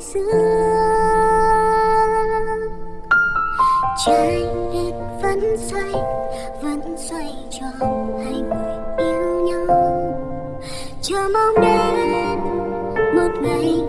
dương trái đất vẫn xoay vẫn xoay tròn hai người yêu nhau chờ mong đến một ngày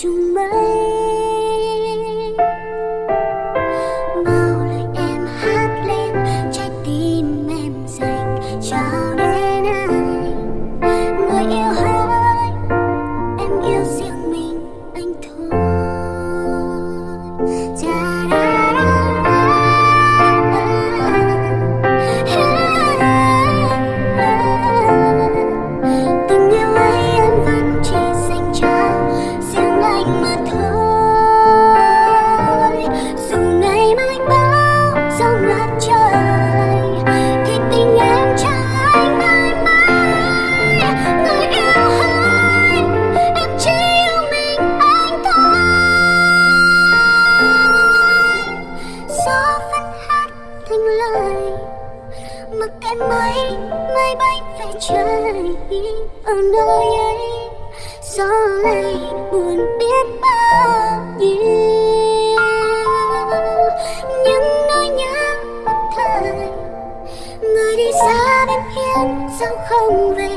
tchou. mặc em máy máy bay về trời, ở nơi ấy, gió lay buồn biết bao nhiêu. Những nỗi nhớ một thời, người đi xa bên hiên sao không về